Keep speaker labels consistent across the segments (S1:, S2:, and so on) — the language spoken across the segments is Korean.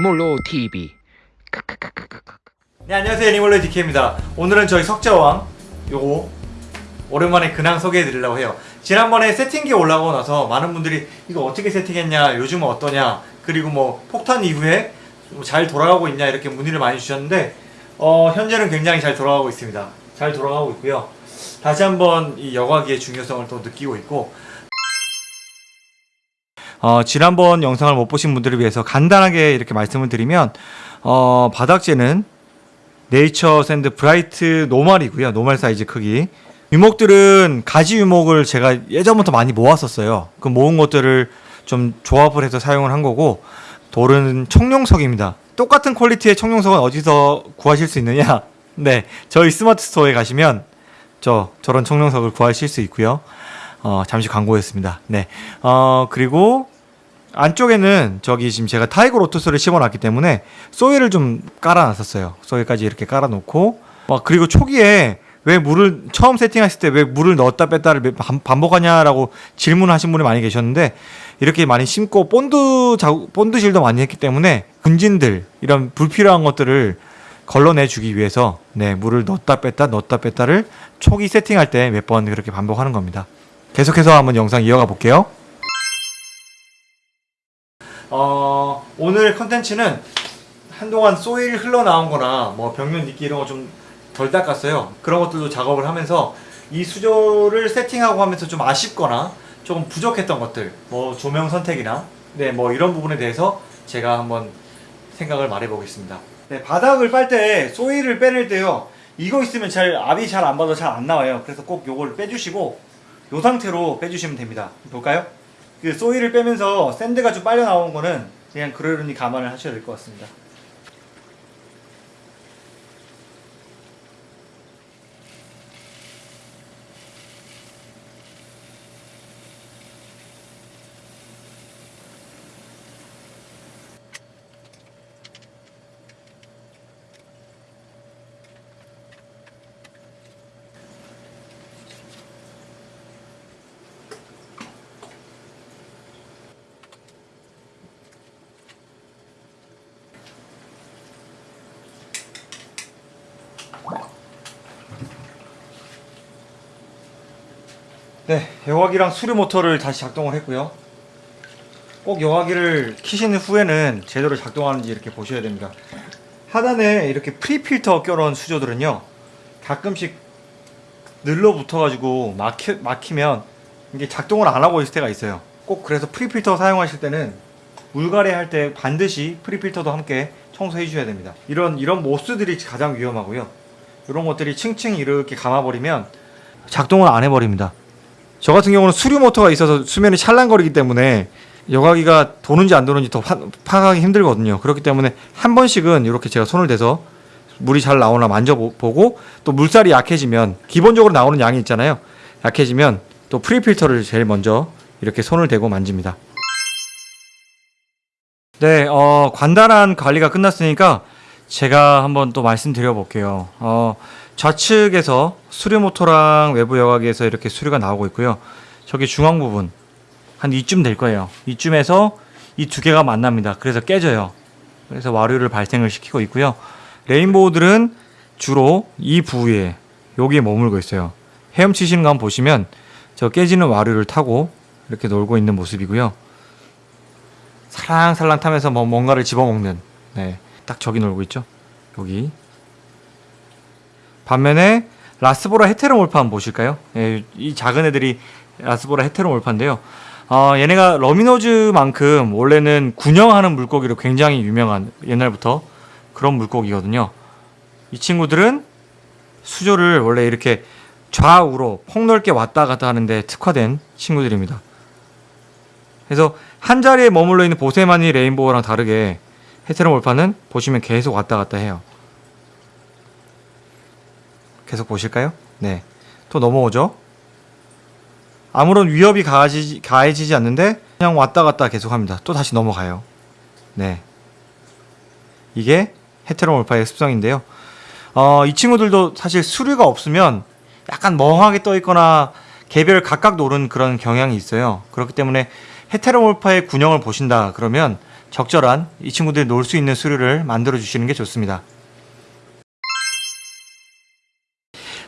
S1: 애니몰로 TV
S2: 네 안녕하세요. 애니멀로 DK입니다. 오늘은 저희 석자왕 요거 오랜만에 근황 소개해 드리려고 해요. 지난번에 세팅기 올라오고 나서 많은 분들이 이거 어떻게 세팅했냐 요즘은 어떠냐 그리고 뭐 폭탄 이후에 뭐잘 돌아가고 있냐 이렇게 문의를 많이 주셨는데 어, 현재는 굉장히 잘 돌아가고 있습니다. 잘 돌아가고 있고요. 다시 한번 이 여과기의 중요성을 또 느끼고 있고 어, 지난번 영상을 못 보신 분들을 위해서 간단하게 이렇게 말씀을 드리면 어, 바닥재는 nature sand bright normal이고요. normal 사이즈 크기. 유목들은 가지 유목을 제가 예전부터 많이 모았었어요. 그 모은 것들을 좀 조합을 해서 사용을 한 거고 돌은 청룡석입니다. 똑같은 퀄리티의 청룡석은 어디서 구하실 수 있느냐? 네, 저희 스마트 스토어에 가시면 저 저런 청룡석을 구하실 수 있고요. 어, 잠시 광고였습니다. 네, 어, 그리고 안쪽에는 저기 지금 제가 tiger lotus를 심어놨기 때문에 soil을 좀 깔아놨었어요. soil까지 이렇게 깔아놓고 막 그리고 초기에 왜 물을 처음 세팅했을 때 왜 물을 넣었다 뺐다를 반복하냐라고 질문하신 분이 많이 계셨는데 이렇게 많이 심고 본드 자 본드질도 많이 했기 때문에 분진들 이런 불필요한 것들을 걸러내 주기 위해서 네 물을 넣었다 뺐다 넣었다 뺐다를 초기 세팅할 때 몇 번 그렇게 반복하는 겁니다. 계속해서 한번 영상 이어가 볼게요. 어, 오늘 컨텐츠는 한동안 소일 흘러나온 거나 뭐 벽면 니끼 이런 거 좀 덜 닦았어요. 그런 것들도 작업을 하면서 이 수조를 세팅하고 하면서 좀 아쉽거나 조금 부족했던 것들, 뭐 조명 선택이나 네, 뭐 이런 부분에 대해서 제가 한번 생각을 말해 보겠습니다. 네, 바닥을 빨 때 소일을 빼낼 때요. 이거 있으면 잘 압이 잘 안 받아 잘 안 나와요. 그래서 꼭 요걸 빼주시고 요 상태로 빼주시면 됩니다. 볼까요? 그 소일을 빼면서 샌드가 좀 빨려 나온 거는 그냥 그러려니 감안을 하셔야 될 것 같습니다. 네, 여과기랑 수류 모터를 다시 작동을 했고요. 꼭 여과기를 키신 후에는 제대로 작동하는지 이렇게 보셔야 됩니다. 하단에 이렇게 prefilter 껴놓은 수조들은요, 가끔씩 늘러붙어가지고 막히, 막히면 이게 작동을 안 하고 있을 때가 있어요. 꼭 그래서 prefilter 사용하실 때는 물갈이 할 때 반드시 prefilter도 함께 청소해 주셔야 됩니다. 이런 이런 moss들이 가장 위험하고요. 이런 것들이 층층 이렇게 감아버리면 작동을 안 해버립니다. 저 같은 경우는 수류 모터가 있어서 수면이 찰랑거리기 때문에 여과기가 도는지 안 도는지 더 파, 파악하기 힘들거든요. 그렇기 때문에 한 번씩은 이렇게 제가 손을 대서 물이 잘 나오나 만져보고 또 물살이 약해지면 기본적으로 나오는 양이 있잖아요. 약해지면 또 프리필터를 제일 먼저 이렇게 손을 대고 만집니다. 네, 어, 간단한 관리가 끝났으니까 제가 한번 또 말씀드려 볼게요. 어, 좌측에서 수류 모터랑 외부 여과기에서 이렇게 수류가 나오고 있고요. 저기 중앙 부분 한 이쯤 될 거예요. 이쯤에서 이 두 개가 만납니다. 그래서 깨져요. 그래서 와류를 발생을 시키고 있고요. 레인보우들은 주로 이 부위에 여기에 머물고 있어요. 헤엄치시는 거 한번 보시면 저 깨지는 와류를 타고 이렇게 놀고 있는 모습이고요. 살랑살랑 타면서 뭐 뭔가를 집어먹는 네, 딱 저기 놀고 있죠. 여기 반면에 라스보라 헤테로몰파 한번 보실까요? 예, 이 작은 애들이 라스보라 헤테로몰파인데요. 어, 얘네가 러미노즈만큼 원래는 군형하는 물고기로 굉장히 유명한 옛날부터 그런 물고기거든요. 이 친구들은 수조를 원래 이렇게 좌우로 폭넓게 왔다 갔다 하는데 특화된 친구들입니다. 그래서 한 자리에 머물러 있는 보세마니 레인보우랑 다르게 헤테로몰파는 보시면 계속 왔다 갔다 해요. 계속 보실까요? 네. 또 넘어오죠? 아무런 위협이 가해지지, 가해지지 않는데 그냥 왔다 갔다 계속 합니다. 또 다시 넘어가요. 네. 이게 헤테로 몰파의 습성인데요. 어, 이 친구들도 사실 수류가 없으면 약간 멍하게 떠 있거나 개별 각각 노는 그런 경향이 있어요. 그렇기 때문에 헤테로 몰파의 군형을 보신다 그러면 적절한 이 친구들이 놀 수 있는 수류를 만들어 주시는 게 좋습니다.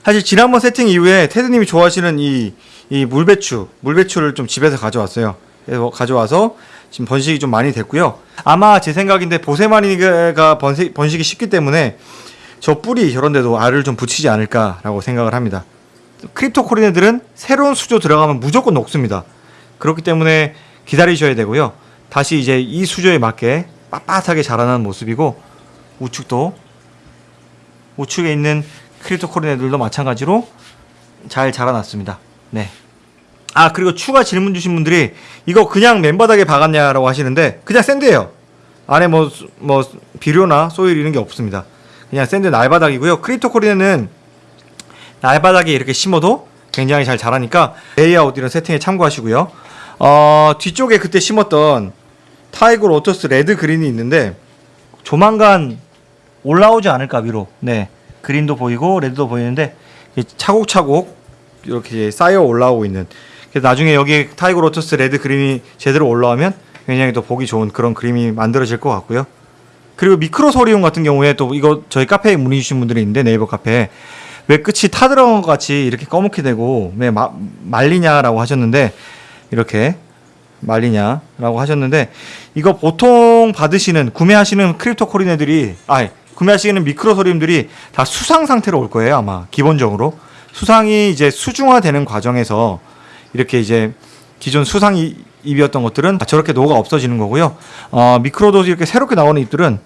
S2: 사실 지난번 세팅 이후에 테드님이 좋아하시는 이, 이 물배추, 물배추를 좀 집에서 가져왔어요. 그래서 가져와서 지금 번식이 좀 많이 됐고요. 아마 제 생각인데 보세마니가 번식, 번식이 쉽기 때문에 저 뿌리 저런 데도 알을 좀 붙이지 않을까라고 생각을 합니다. 크립토코리네들은 새로운 수조 들어가면 무조건 녹습니다. 그렇기 때문에 기다리셔야 되고요. 다시 이제 이 수조에 맞게 빳빳하게 자라나는 모습이고 우측도 우측에 있는 크립토코리네들도 마찬가지로 잘 자라났습니다. 네. 아 그리고 추가 질문 주신 분들이 이거 그냥 맨바닥에 박았냐라고 하시는데 그냥 샌드예요. 안에 뭐뭐 비료나 소일 이런 게 없습니다. 그냥 sand 날바닥이고요. cryptocoryne는 날바닥에 이렇게 심어도 굉장히 잘 자라니까 레이아웃 이런 세팅에 참고하시고요. 어, 뒤쪽에 그때 심었던 tiger lotus red green이 있는데 조만간 올라오지 않을까 위로. 네. green도 보이고 red도 보이는데 차곡차곡 이렇게 쌓여 올라오고 있는. 그래서 나중에 여기 tiger lotus red green이 제대로 올라오면 굉장히 또 보기 좋은 그런 그림이 만들어질 것 같고요. 그리고 미크로소리움 같은 경우에 또 이거 저희 카페에 문의 주신 분들이 있는데 네이버 카페에 왜 끝이 타들어간 것 같이 이렇게 검게 되고 왜 마, 말리냐라고 하셨는데 이렇게 말리냐라고 하셨는데 이거 보통 받으시는 구매하시는 크립토코리네들이 아 구매하시는 미크로소리움들이 다 수상 상태로 올 거예요 아마 기본적으로 수상이 이제 수중화되는 과정에서 이렇게 이제 기존 수상 이- 잎이었던 것들은 다 저렇게 녹아 없어지는 거고요. 어, 미크로도 이렇게 새롭게 나오는 잎들은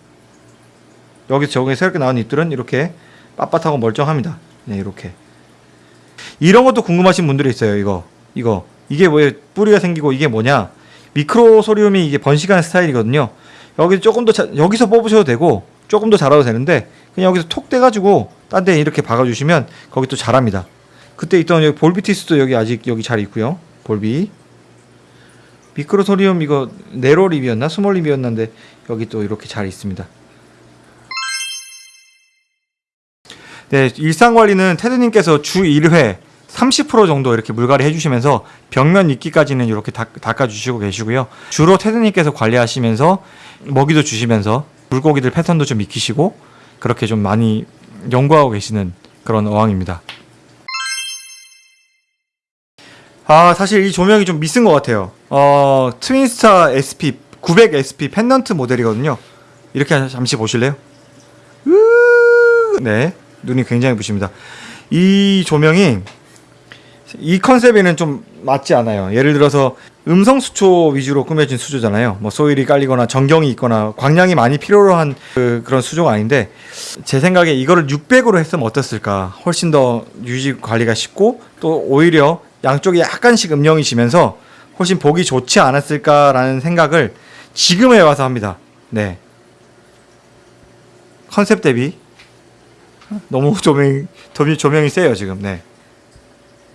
S2: 여기 저기 새롭게 나오는 잎들은 이렇게 빳빳하고 멀쩡합니다. 네, 이렇게. 이런 것도 궁금하신 분들이 있어요. 이거, 이거, 이게 왜 뿌리가 생기고 이게 뭐냐? 미크로소리움이 이게 번식하는 스타일이거든요. 여기 조금 더 자- 여기서 뽑으셔도 되고 조금 더 자라도 되는데 그냥 여기서 톡 떼가지고 딴 데 이렇게 박아주시면 거기 또 자랍니다. 그때 있던 여기 볼비티스도 여기 아직 여기 잘 있고요. 볼비. 미크로소리움 이거 네로립이었나 스몰립이었는데 여기 또 이렇게 잘 있습니다. 네, 일상 관리는 테드님께서 주 1회 30% 정도 이렇게 물갈이 해주시면서 벽면 이끼까지는 이렇게 닦, 닦아주시고 계시고요. 주로 테드님께서 관리하시면서 먹이도 주시면서 물고기들 패턴도 좀 익히시고 그렇게 좀 많이 연구하고 계시는 그런 어항입니다. 아 사실 이 조명이 좀 미쓴 것 같아요. 어 트윈스타 SP 900 SP 펜던트 모델이거든요. 이렇게 잠시 보실래요? 으- 네 눈이 굉장히 부십니다. 이 조명이 이 컨셉에는 좀 맞지 않아요. 예를 들어서 음성 수초 위주로 꾸며진 수조잖아요. 뭐 소일이 깔리거나 전경이 있거나 광량이 많이 필요로 한 그, 그런 수조가 아닌데 제 생각에 이거를 600으로 했으면 어땠을까? 훨씬 더 유지 관리가 쉽고 또 오히려 양쪽에 약간씩 음영이 지면서 훨씬 보기 좋지 않았을까라는 생각을 지금에 와서 합니다. 네. 컨셉 대비 너무 조명 조명- 조명이 세요 지금. 네.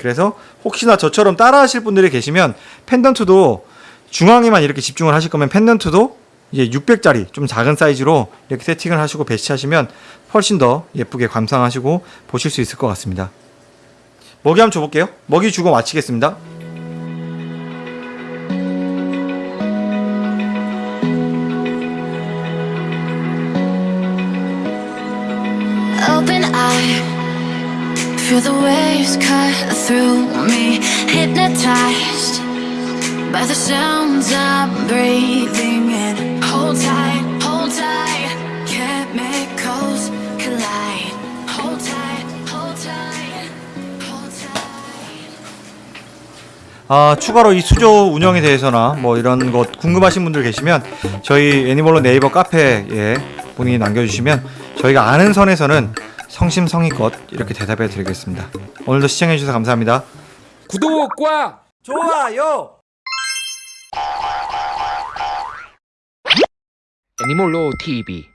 S2: 그래서 혹시나 저처럼 따라하실 분들이 계시면 펜던트도 중앙에만 이렇게 집중을 하실 거면 펜던트도 이제 600짜리 좀 작은 사이즈로 이렇게 세팅을 하시고 배치하시면 훨씬 더 예쁘게 감상하시고 보실 수 있을 것 같습니다. 먹이 한번 줘볼게요. 먹이 주고 마치겠습니다.
S1: Feel the waves cut through me. Hypnotized by the sounds I'm breathing in. Hold tight, hold tight, chemicals collide. Hold tight, hold tight, hold tight.
S2: 아, 추가로 이 수조 운영에 대해서나 뭐 이런 것 궁금하신 분들 계시면 저희 애니멀로 네이버 카페에 문의 남겨주시면 저희가 아는 선에서는 성심성의껏 이렇게 대답해 드리겠습니다. 오늘도 시청해 주셔서 감사합니다.
S3: 구독과
S2: 좋아요.
S3: 애니몰로 TV